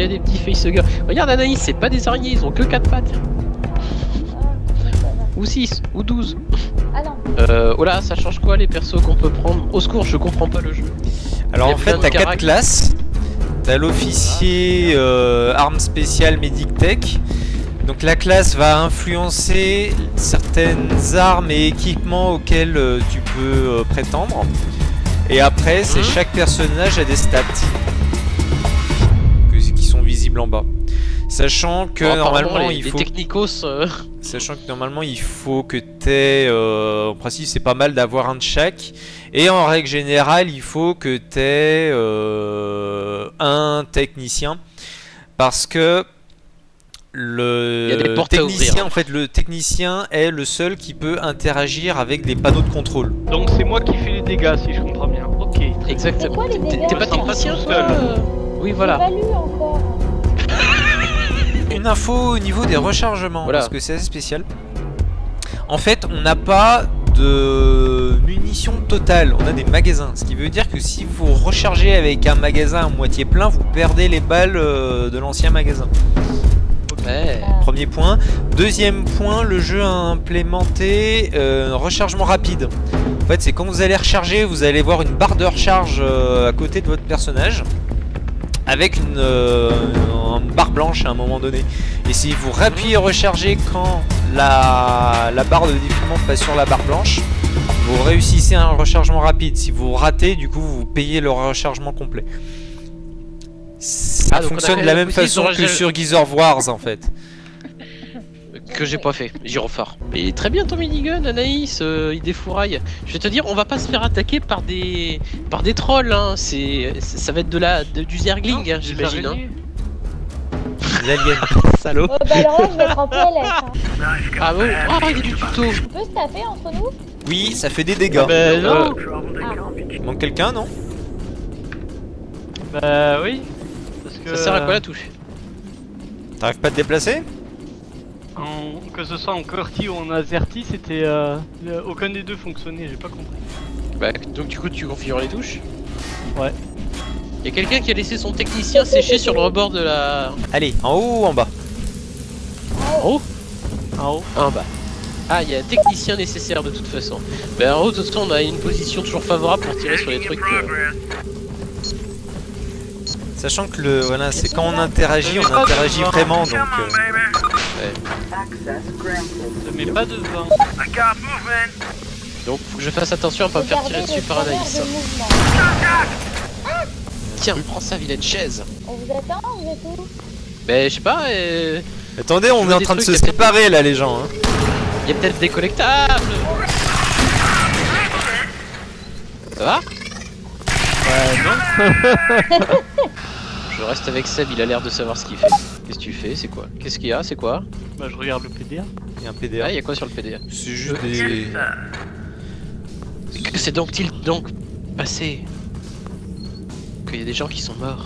Il y a des petits facehuggers. Regarde Anaïs, c'est pas des araignées, ils ont que 4 pattes. Ou 6, ou 12. Ah non. Euh, oh là, ça change quoi les persos qu'on peut prendre? Au secours, je comprends pas le jeu. Alors en fait, t'as quatre carac- classes. T'as l'officier euh, arme spéciale Medic Tech. Donc la classe va influencer certaines armes et équipements auxquels euh, tu peux euh, prétendre. Et après, c'est Mhm. chaque personnage a des stats en bas. Sachant que normalement les, il les faut technicos. euh, Sachant que normalement il faut que t'aies, euh, en principe c'est pas mal d'avoir un de chaque, et en règle générale il faut que t'aies euh, un technicien, parce que des le technicien, ouvrir. en fait le technicien est le seul qui peut interagir avec les panneaux de contrôle. Donc c'est moi qui fais les dégâts si je comprends bien. Ok. Exactement. T'es- pas technicien seul. Oui, voilà. Une info au niveau des rechargements, Voilà. parce que c'est assez spécial. En fait, on n'a pas de munitions totales, on a des magasins. Ce qui veut dire que si vous rechargez avec un magasin à moitié plein, vous perdez les balles euh, de l'ancien magasin. Ouais. Premier point. Deuxième point, le jeu a implémenté euh, un rechargement rapide. En fait, c'est quand vous allez recharger, vous allez voir une barre de recharge euh, à côté de votre personnage. Avec une, euh, une barre blanche à un moment donné. Et si vous rappuyez recharger quand la, la barre de défilement passe sur la barre blanche, vous réussissez un rechargement rapide. Si vous ratez, du coup, vous payez le rechargement complet. Ça Ah, fonctionne de la même façon que sur Gears Wars en fait. Que j'ai pas fait. Gyrophare. Mais très bien ton minigun, Anaïs. euh, il défouraille. Je vais te dire, on va pas se faire attaquer par des par des trolls. Hein. C'est ça va être de la de- du zergling, hein, j'imagine. Hein. araignées. Les aliens. Salaud. Oh, bah alors là, je vais être en PLS. Hein. Ah bon? Ah, il est du tuto. On peut se taper entre nous? Oui, ça fait des dégâts. Bah non. Il manque quelqu'un, non? Bah oui. Parce que Ça sert à quoi la touche? T'arrives pas à te déplacer? En- que ce soit en QWERTY ou en AZERTY, c'était euh, aucun des deux fonctionnait. J'ai pas compris. Bah donc du coup tu configures les touches. Ouais. Y a quelqu'un qui a laissé son technicien sécher sur le rebord de la. Allez, en haut ou en bas En haut En haut. En bas. Ah, il y a un technicien nécessaire de toute façon. Bah en haut, de toute façon, on a une position toujours favorable pour tirer sur les trucs. euh, Sachant que le voilà, c'est quand on interagit, on interagit vraiment donc euh, Ne mets pas devant. Donc faut que je fasse attention à pas me faire tirer dessus par Anaïs. Tiens, prends ça, vilaine chaise. On vous attend, vous êtes où? Bah je sais pas, euh... Attendez, on est en train de se séparer là les gens hein. y a peut-être des collectables. Ça va? Ouais, non. Je reste avec Seb, il a l'air de savoir ce qu'il fait. Qu'est-ce que tu fais? C'est quoi? Qu'est-ce qu'il y a? C'est quoi? Bah je regarde le PDA. Il y a un PDA. Ah, il y a quoi sur le PDA C'est juste des Que c'est donc-il donc passé Qu'il y a des gens qui sont morts.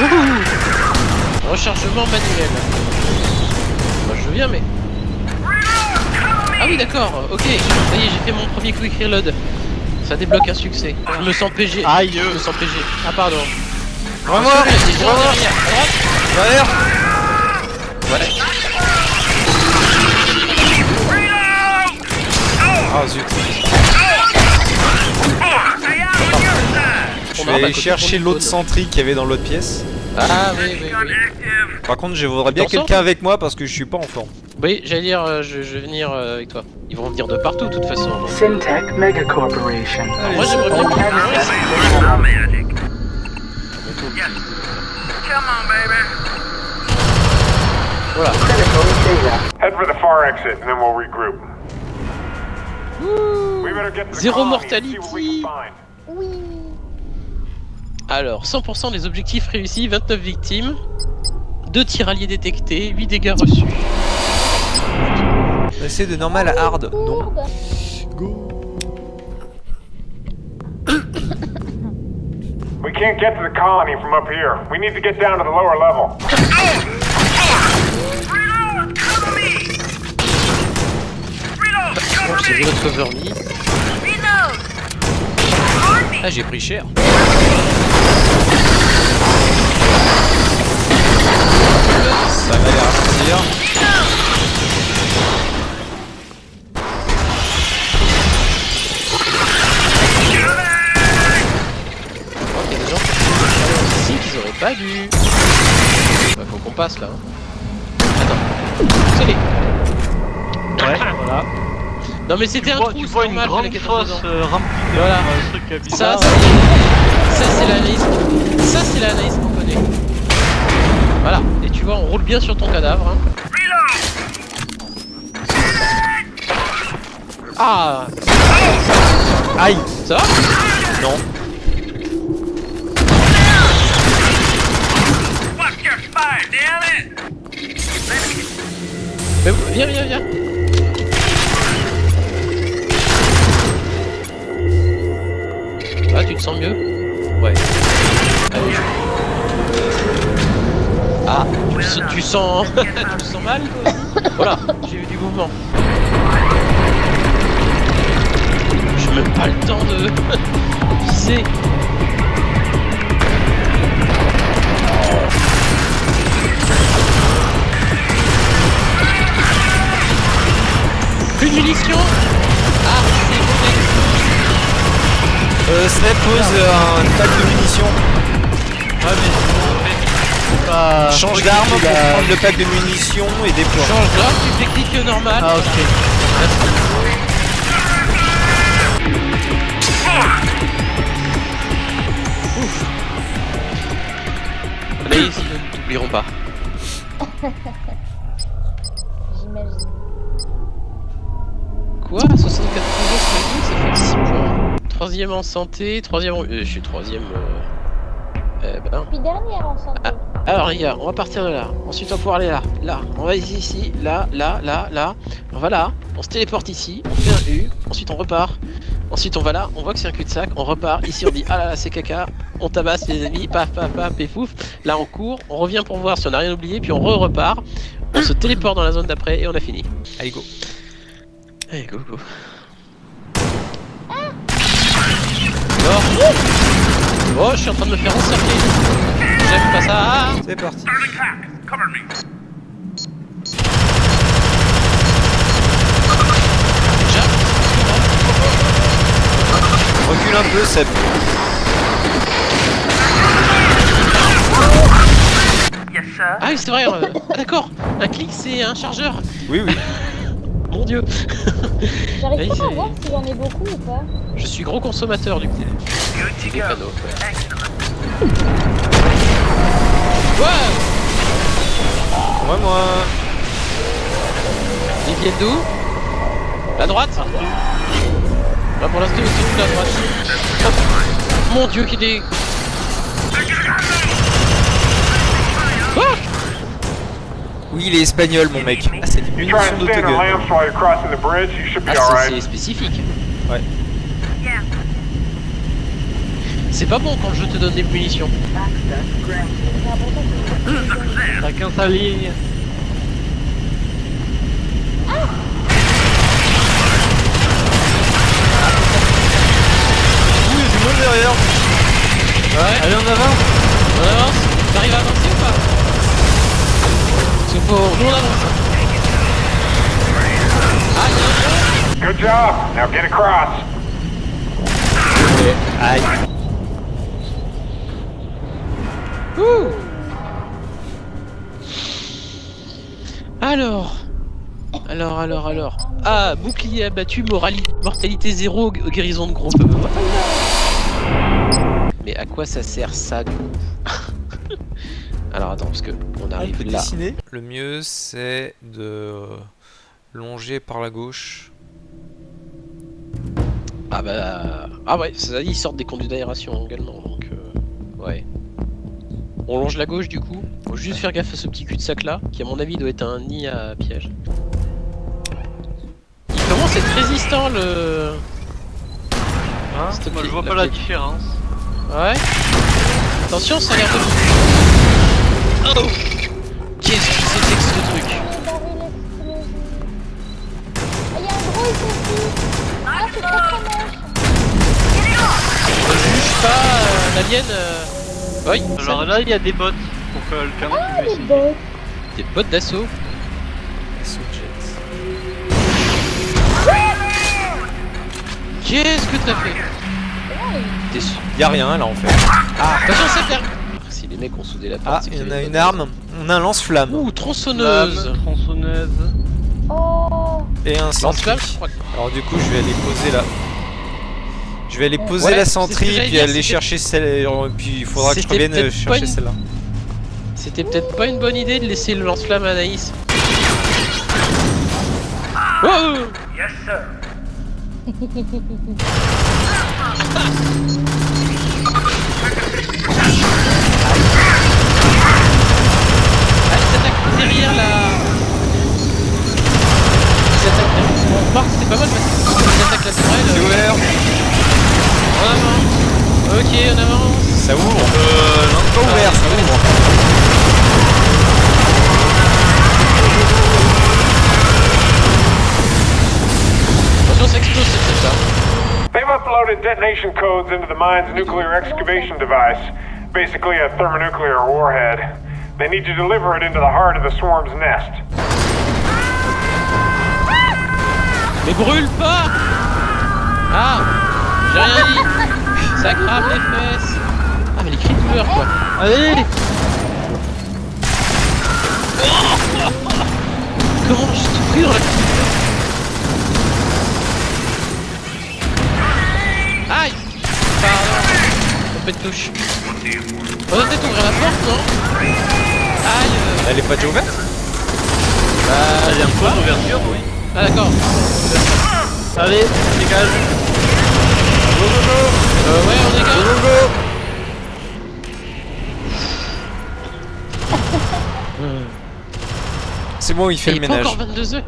Ouh Rechargement manuel. Bien mais... Ah oui d'accord, ok, ça y est j'ai fait mon premier quick reload. Ça débloque un succès. Je me sens PG. Aïe. Je me sens PG. Ah pardon. Vraiment y derrière, Ouais. Ah zut Je On vais aller chercher l'autre cône. sentry qui avait dans l'autre pièce. Ah oui, oui, oui. Par contre, je voudrais bien quelqu'un avec moi parce que je suis pas en forme. Oui, j'allais dire, euh, je, je vais venir euh, avec toi. Ils vont venir de partout, de toute façon. donc. Syntech Mega Corporation. Moi, j'aimerais bien. Voilà. Critical data. Head for the far exit, and then we'll regroup. We better get to the Zéro mortality. Oui. Alors, 100% des objectifs réussis, 29 victimes, 2 tiraliers détectés, 8 dégâts reçus. Passer de normal à hard. Non. Gourde. We can't get to the colony from up here. We need to get down to the lower level. J'ai vu notre cover me. Ah, j'ai pris cher. Ça va les ralentir. Il y a des gens qui sont ici qu'ils auraient pas dû. Bah, faut qu'on passe là. hein. Attends. Salut. Non mais c'était un vois, trou, tu vois une normal, grande fosse euh, remplie de Voilà. trucs Ça, c'est ça, c'est l'analyse. Ça, c'est l'analyse qu'on connaît. Voilà. Et tu vois, on roule bien sur ton cadavre. hein. Ah, Aïe ça va? Non. Mais Viens, viens, viens. Tu te sens mieux Ouais. Allez. Ah, tu, tu sens... tu te sens mal Voilà, j'ai eu du mouvement. J'ai même pas le temps de viser. Plus de munitions Euh, Snap pose euh, un pack de munitions. Ouais, mais c'est pas... Change d'arme pour prendre le pack de munitions et déploie. Change là, tu fais clic normal. Ah, ok. Anaïs, ils ne t'oublieront pas. J'imagine. Quoi? 64 toujours ça fait 6 points. Troisième en santé, troisième en... euh, je suis troisième... Euh... Eh ben... Puis dernière en santé. Ah. Alors les gars, on va partir de là. Ensuite on va pouvoir aller là. Là, on va ici, ici, là, là, là, là. On va là, on se téléporte ici, on fait un U, ensuite on repart. Ensuite on va là, on voit que c'est un cul-de-sac, on repart. Ici on dit ah là là c'est caca, on tabasse les ennemis, paf paf paf, et fouf. Là on court, on revient pour voir si on a rien oublié, puis on re-repart. On se téléporte dans la zone d'après et on a fini. Allez, go. Allez go go. Alors, Oh, je suis en train de me faire encercler. J'aime pas ça. C'est parti. Déjà, Recule un peu, Seb. Ah oui, c'est vrai. euh, ah, D'accord. Un clic, c'est un chargeur. Oui, oui. Mon dieu. J'arrive pas à c'est- voir si j'en ai beaucoup ou pas. Je suis gros consommateur du coup. Des panneaux, ouais. Ouais. Moi, moi. Ils viennent d'où La droite Bah pour l'instant ils sont de la droite. Mon dieu qu'il est... Oui, il est espagnol, mon mec. Ah, c'est stand in d'autogun. lamps while you're crossing the bridge, you should be Ah c'est- spécifique. Ouais. C'est pas bon quand le jeu te donne des munitions. Que Chacun sa ligne. Ouh, il y a du monde derrière. Ouais. Allez, on avance. On avance T'arrives à avancer ou pas Nous on avance. Good job. Now get across. Aïe. Ouh Alors Alors, alors, alors. Ah, bouclier abattu, mortalité zéro, gu- guérison de groupe. Mais à quoi ça sert ça Alors attends, parce que on On peut arrive là. dessiner. Le mieux, c'est de longer par la gauche. Ah bah... Ah ouais, ça dit, ils sortent des conduits d'aération également, donc... euh, Ouais. On longe la gauche du coup. Faut juste faire gaffe à ce petit cul-de-sac là, qui à mon avis doit être un nid à piège. Il commence à être résistant le... Hein Moi, je vois la pas la différence. Ouais. Attention, ça a l'air de... Qu'est-ce que c'était que ce truc ah, Il y a un gros ici Ah c'est très très moche. Juge pas euh, l'alien euh... Oui. Alors là il y a des bots pour que le ah, des bots. Des bots d'assaut. Assaut jet Qu'est-ce que t'as fait? Y'a rien là en fait. Ah Attention c'est ferme mecs ont soudé la porte, Ah, c'est il y qu'il en y a une arme. On a un lance-flamme Ouh, tronçonneuse Lame, tronçonneuse. Oh, et un. Lance-flamme, Alors du coup, je vais aller poser là. Je vais aller poser Ouais, la c'est ce que sentry j'allais puis dire, aller chercher celle. et Puis il faudra que je revienne euh, chercher une- celle-là. C'était peut-être pas une bonne idée de laisser le lance-flamme à Anaïs. Ah, pas mal parce qu'ils attaquent la tourelle. C'est ouvert. En avant Ok, on avance Ça ouvre. Euh, non, pas ouvert, ça ouvre. Attention, ça explose cette tête-là. They've uploaded detonation codes into the mine's nuclear excavation device. Basically a thermonuclear warhead. They need to deliver it into the heart of the swarm's nest. Mais brûle pas. Ah J'ai rien dit. Ça crame les fesses. Ah mais les cris de douleur quoi. Allez Comment j'ai tout pris dans la petite Aïe. Pardon. Trompé de touche. On va peut-être ouvrir la porte, non Aïe. Euh, Elle est pas déjà ouverte? Bah... Il y a un point d'ouverture, oui. Ah d'accord. Allez, dégage. Euh, ouais, on dégage. C'est bon, il fait Il le est pas ménage. encore 22h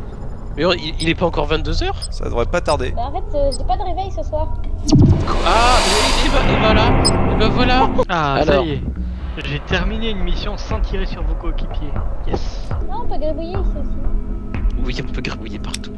Mais il, il est pas encore 22h Ça devrait pas tarder. bah en fait, euh, j'ai pas de réveil ce soir. Ah, et, et, bah- et voilà Et bah voilà Ah, Alors. ça y est. J'ai terminé une mission sans tirer sur vos coéquipiers. Yes. Non, on peut gribouiller ici aussi. Oui, on peut gribouiller partout.